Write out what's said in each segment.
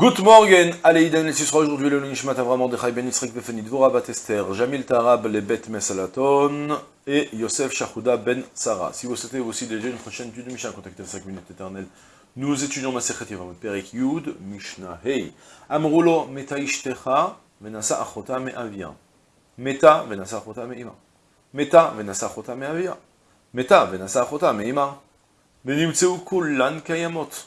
Good morning, Aleïdem les Sisra, aujourd'hui le Nishmat Avram Mordechai Ben Yitzhak Befeni Dvora Batester, Jamil Tarab Lebet Mesalaton et Yosef Shachouda Ben Sarah. Si vous souhaitez aussi déjà une prochaine étude de Mishnah, contactez 5 minutes éternelles. Nous étudions Masechet Yevamot Perek Yud, Mishnah Hey. Amroulo Meta Ishtecha, Menasa Achota Me'avia. Meta, Menasa Achota Me'ima. Meta, Menasa Achota Me'avia. Meta, Menasa Achota Me'ima. Benimtseu Kulan Kayamot.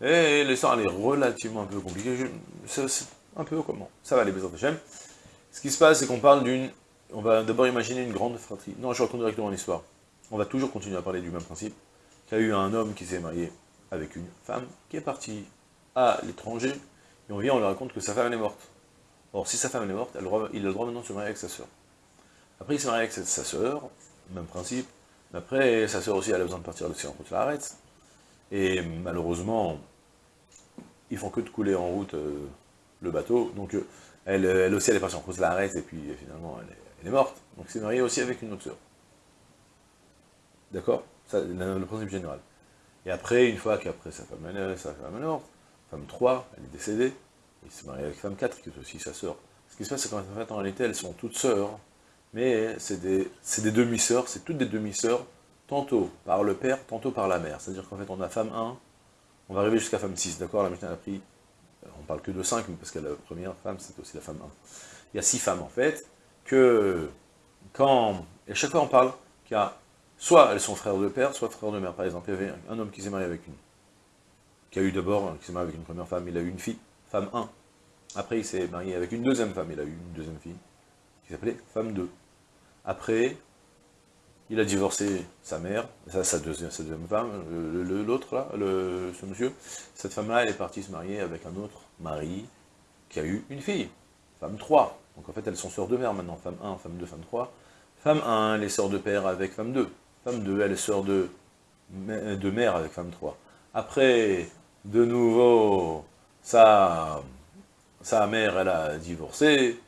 Et l'histoire, elle est relativement un peu compliquée. C'est un peu comment Ça va, les besoins de Ce qui se passe, c'est qu'on parle d'une... On va d'abord imaginer une grande fratrie. Non, je retourne directement l'histoire. On va toujours continuer à parler du même principe. Qu'il y a eu un homme qui s'est marié avec une femme qui est partie à l'étranger, et on vient, on lui raconte que sa femme est morte. Or, si sa femme est morte, il a le droit maintenant de se marier avec sa sœur. Après, il s'est marié avec sa sœur, même principe, après, sa sœur aussi, elle a besoin de partir aussi en route la arrête. Et malheureusement, ils font que de couler en route euh, le bateau. Donc euh, elle, aussi, elle est partie en route la arrête, et puis finalement, elle est, morte. Donc c'est marié aussi avec une autre sœur. D'accord? C'est le principe général. Et après, une fois qu'après sa femme, sa femme est morte, femme 3, elle est décédée, il s'est marié avec femme 4, qui est aussi sa sœur. Ce qui se passe, c'est qu'en fait, en réalité, elles sont toutes sœurs, mais c'est des, des demi-sœurs, c'est toutes des demi-sœurs, tantôt par le père, tantôt par la mère. C'est-à-dire qu'en fait, on a femme 1, on va arriver jusqu'à femme 6, d'accord? La Mishnah a pris, euh, on parle que de 5, mais parce que la première femme, c'est aussi la femme 1. Il y a 6 femmes, en fait, que quand, et chaque fois on parle qu'il y a, soit elles sont frères de père, soit frères de mère. Par exemple, il y avait un homme qui s'est marié avec une, qui a eu d'abord, qui s'est marié avec une première femme, il a eu une fille, femme 1. Après, il s'est marié avec une deuxième femme, il a eu une deuxième fille, qui s'appelait femme 2. Après, il a divorcé sa mère, sa, deuxième, femme, l'autre là, ce monsieur. Cette femme-là, elle est partie se marier avec un autre mari qui a eu une fille, femme 3. Donc en fait, elles sont sœurs de mère maintenant, femme 1, femme 2, femme 3. Femme 1, elle est sœur de père avec femme 2. Femme 2, elle est sœur de, mère avec femme 3. Après, de nouveau, sa, sa mère, elle a divorcé,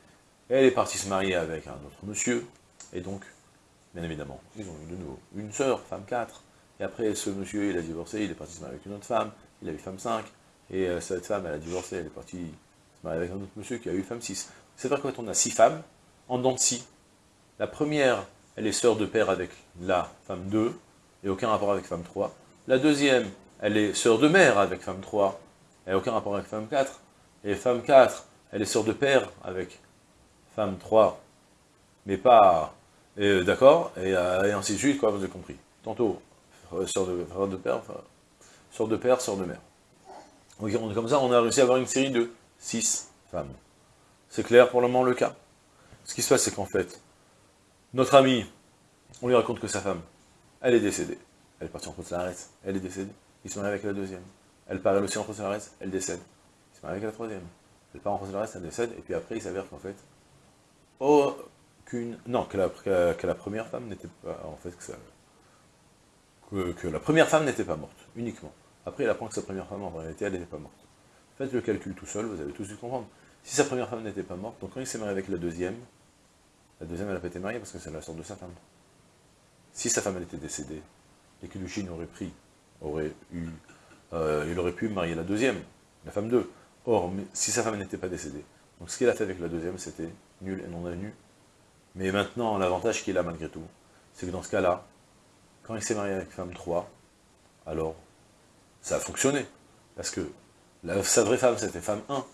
elle est partie se marier avec un autre monsieur, et donc, bien évidemment, ils ont eu de nouveau une sœur, femme 4, et après, ce monsieur, il a divorcé, il est parti se marier avec une autre femme, il a eu femme 5, et euh, cette femme, elle a divorcé, elle est partie se marier avec un autre monsieur qui a eu femme 6. C'est-à-dire qu'en fait, on a 6 femmes, en dents de scie. La première, elle est sœur de père avec la femme 2, et aucun rapport avec femme 3. La deuxième, elle est sœur de mère avec femme 3, et aucun rapport avec femme 4. Et femme 4, elle est sœur de père avec femme 3, mais pas... Euh, d'accord euh, et, ainsi de suite, quoi, vous avez compris. Tantôt, euh, sœur de, de père, sœur de père, sœur de mère. Donc, comme ça, on a réussi à avoir une série de 6 femmes. C'est clair pour le moment le cas. Ce qui se passe, c'est qu'en fait, notre ami, on lui raconte que sa femme, elle est décédée. Elle est partie en la reste, elle est décédée. Il se marie avec la deuxième. Elle part elle aussi en reste, elle décède. Il se marie avec la troisième. Elle part en reste, elle décède, et puis après, il s'avère qu'en fait, Non, que la, première femme n'était pas... En fait, que, la première femme n'était pas morte, uniquement. Après, il apprend que sa première femme, en réalité, elle n'était pas morte. Faites le calcul tout seul, vous avez tous dû comprendre. Si sa première femme n'était pas morte, donc quand il s'est marié avec la deuxième, la deuxième, elle n'a pas été mariée parce que c'est la sorte de sa femme. Si sa femme, était décédée, et que Lucine aurait pris, aurait eu... Euh, il aurait pu marier la deuxième, la femme 2. Or, si sa femme n'était pas décédée, donc ce qu'il a fait avec la deuxième, c'était nul et non avenu. Mais maintenant, l'avantage qu'il a malgré tout, c'est que dans ce cas-là, quand il s'est marié avec femme 3, alors ça a fonctionné. Parce que sa vraie femme, c'était femme 1.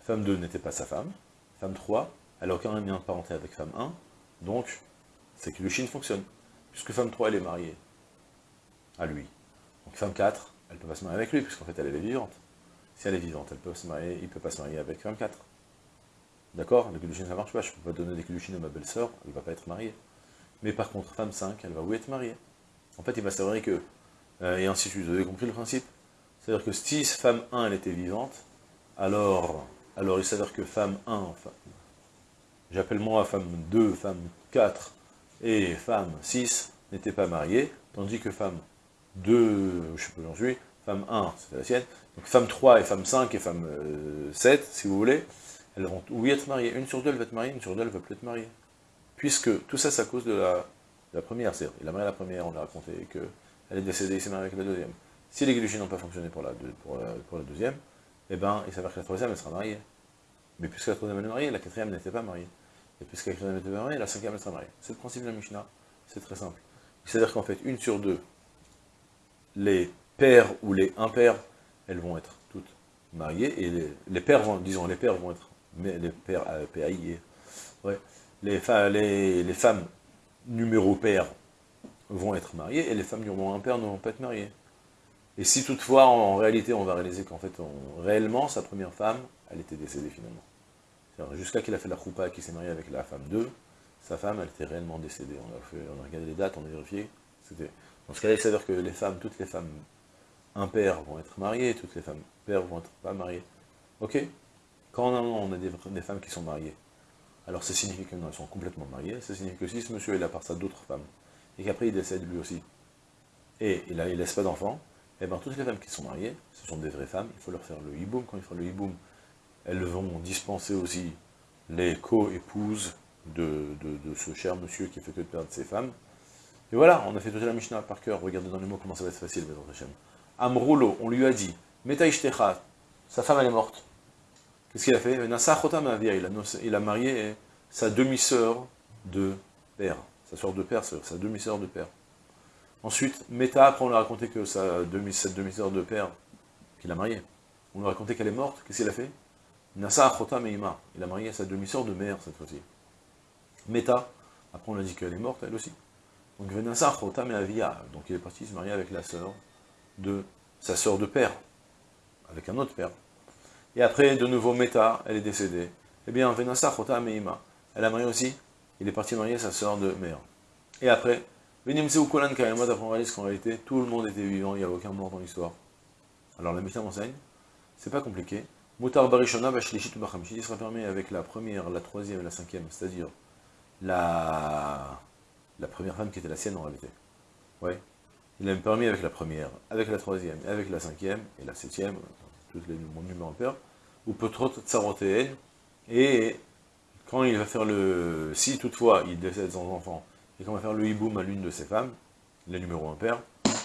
Femme 2 n'était pas sa femme. Femme 3, elle n'a aucun lien de parenté avec femme 1. Donc, c'est que le chine fonctionne. Puisque femme 3, elle est mariée à lui. Donc femme 4, elle ne peut pas se marier avec lui, puisqu'en fait, elle est vivante. Si elle est vivante, elle peut se marier, il ne peut pas se marier avec femme 4. D'accord Le Kiddushin, ça ne marche pas, je ne peux pas donner des Kiddushin à ma belle-sœur, elle ne va pas être mariée. Mais par contre, femme 5, elle va où être mariée En fait, il va s'avérer que, euh, et ainsi de suite, vous avez compris le principe C'est-à-dire que si femme 1, elle était vivante, alors, alors il s'avère que femme 1, j'appelle moi femme 2, femme 4 et femme 6 n'étaient pas mariées, tandis que femme 2, je sais pas où j'en suis, femme 1, c'était la sienne, donc femme 3 et femme 5 et femme 7, euh, si vous voulez, elles vont oui être mariées. Une sur deux, elle va être mariée, une sur deux, elle va plus être mariée. Puisque tout ça, c'est à cause de la, la première. C'est-à-dire, il a marié la première, on a raconté qu'elle est décédée, il s'est marié avec la deuxième. Si les Guéluchis n'ont pas fonctionné pour la, la deuxième, eh ben, il s'avère que la troisième, elle sera mariée. Mais puisque la troisième, elle est mariée, la quatrième n'était pas mariée. Et puisque la quatrième n'était pas mariée, la cinquième, elle sera mariée. C'est le principe de la Mishnah. C'est très simple. C'est-à-dire qu'en fait, une sur deux, les pères ou les impairs, elles vont être toutes mariées, et les, les pères vont, disons, les pères vont être, mais les pères, euh, ouais, les, les, les femmes numéro père vont être mariées, et les femmes numéro père ne vont pas être mariées. Et si toutefois, en, réalité, on va réaliser qu'en fait, réellement, sa première femme, elle était décédée finalement. Jusqu'à qu'il a fait la choupa et qu'il s'est marié avec la femme 2, sa femme, elle était réellement décédée. On a, fait, on a regardé les dates, on a vérifié. Dans ce cas-là, il s'avère que les femmes, toutes les femmes impaires vont être mariées, toutes les femmes pères vont être pas mariées. Ok? Quand on a, des, femmes qui sont mariées, alors ça signifie qu'elles sont complètement mariées, ça signifie que si ce monsieur il a par ça d'autres femmes, et qu'après il décède lui aussi, et il ne laisse pas d'enfants, et eh bien toutes les femmes qui sont mariées, ce sont des vraies femmes, il faut leur faire le hiboum, quand il fera le hiboum, elles vont dispenser aussi les co-épouses de, ce cher monsieur qui fait que de perdre ses femmes. Et voilà, on a fait toute la Mishnah par cœur, regardez dans les mots comment ça va être facile, Hashem. Amroulo, on lui a dit, Metaishtecha, sa femme elle est morte. Qu'est-ce qu'il a fait? Il a, il a marié sa demi-sœur de père, sa sœur de père, sa demi-sœur de père. Ensuite, Meta, après on lui a raconté que sa demi, cette demi-sœur de père, qu'il a mariée, on lui a raconté qu'elle est morte, qu'est-ce qu'il a fait? Nasa Meima, il a marié sa demi-sœur de mère cette fois-ci. Meta, après on a dit qu'elle est morte, elle aussi. Donc Venasa Achota Meavia, donc il est parti se marier avec la sœur de sa sœur de père, avec un autre père. Et après, de nouveau, Meta, elle est décédée. Eh bien, Venasa Achota Meima, elle a marié aussi, il est parti marier sa sœur de mère. Et après, ou Kolan Kayama, d'après on réalise qu'en réalité, tout le monde était vivant, il n'y avait aucun mort dans l'histoire. Alors la Mishnah m'enseigne, c'est pas compliqué. Mutar Barishona Bashlishit Bachamshit, il sera permis avec la première, la troisième et la cinquième, c'est-à-dire la... première femme qui était la sienne en réalité. Ouais. Il a permis avec la première, avec la troisième, avec la cinquième, et la septième, tous les père, ou peut-être Tsarotéen, et quand il va faire le... Si toutefois il décède sans enfant, et qu'on va faire le hiboum à l'une de ces femmes, les numéros impair,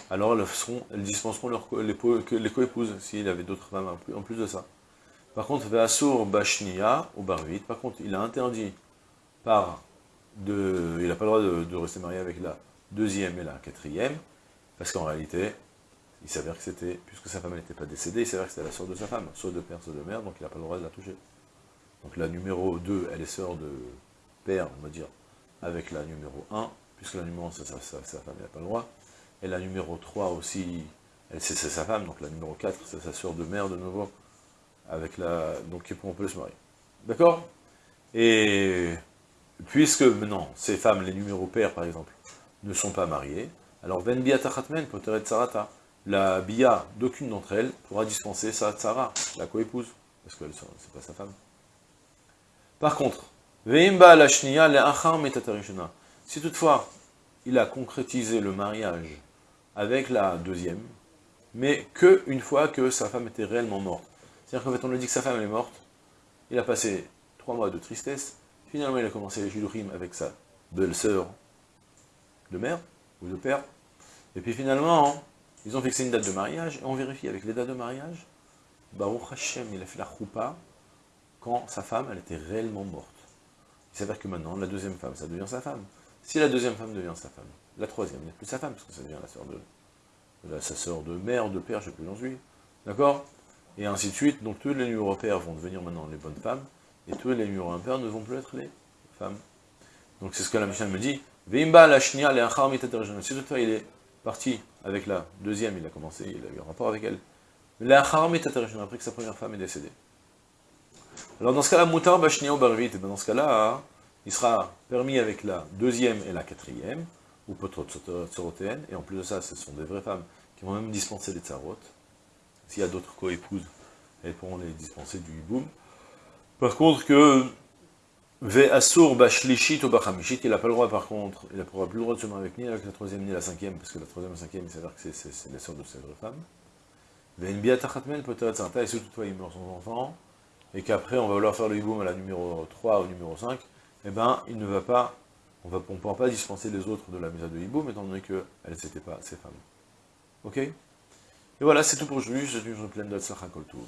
alors elles, seront, elles dispenseront leur, les, les co-épouses, s'il avait d'autres femmes en plus de ça. Par contre, Ve'asur Bashnia ou Barvit, par contre, il a interdit par de, il n'a pas le droit de, rester marié avec la deuxième et la quatrième, parce qu'en réalité, il s'avère que c'était, puisque sa femme n'était pas décédée, il s'avère que c'était la sœur de sa femme, soit de père, soit de mère, donc il n'a pas le droit de la toucher. Donc la numéro 2, elle est sœur de père, on va dire, avec la numéro 1, puisque la numéro 1, c'est sa, femme, il n'a pas le droit. Et la numéro 3 aussi, c'est sa femme, donc la numéro 4, c'est sa soeur de mère de nouveau, avec la, donc on peut se marier. D'accord? Et puisque maintenant, ces femmes, les numéros pères par exemple, ne sont pas mariées, alors ben bia tachatmen poteret sarata, la bia d'aucune d'entre elles pourra dispenser sa tsara, la coépouse, parce que c'est pas sa femme. Par contre, si toutefois, il a concrétisé le mariage avec la deuxième, mais que une fois que sa femme était réellement morte. C'est-à-dire qu'en fait, on lui dit que sa femme est morte, il a passé trois mois de tristesse, finalement il a commencé les Shilurim avec sa belle-sœur de mère, ou de père, et puis finalement, ils ont fixé une date de mariage, et on vérifie avec les dates de mariage, Baruch Hashem, il a fait la choupa quand sa femme, elle était réellement morte. Il s'avère que maintenant, la deuxième femme, ça devient sa femme. Si la deuxième femme devient sa femme, la troisième n'est plus sa femme, parce que ça devient la sœur de, sa sœur de mère, de père, je ne sais plus j'en suis. D'accord? Et ainsi de suite. Donc tous les numéros pères vont devenir maintenant les bonnes femmes, et tous les numéros impairs ne vont plus être les femmes. Donc c'est ce que la Mishnah me dit. Veimba la Si toutefois il est parti avec la deuxième, il a commencé, il a eu un rapport avec elle. Après que sa première femme est décédée. Alors dans ce cas-là, Moutar Bashnia Barvit, dans ce cas-là, il sera permis avec la deuxième et la quatrième, ou peut-être Tsorotéenne, et en plus de ça, ce sont des vraies femmes qui vont même dispenser les tsarot. S'il y a d'autres co-épouses, elles pourront les dispenser du hiboum. Par contre, que Ve Asur Bashlishit ou Bachamishit, il n'a pas le droit par contre, il n'a plus le droit de se marier avec ni avec la troisième ni la cinquième, parce que la troisième et la cinquième, s'avère que c'est les sœurs de cette femme. Ve Nbiat Achatmel peut-être et si toutefois il meurt son enfant, et qu'après on va vouloir faire le hiboum à la numéro 3 ou numéro 5, eh ben il ne va pas, on ne pourra pas dispenser les autres de la mise de hiboum, étant donné qu'elles n'étaient pas ces femmes. Ok? Et voilà, c'est tout pour aujourd'hui, je suis pleine de Tzlachakol tout.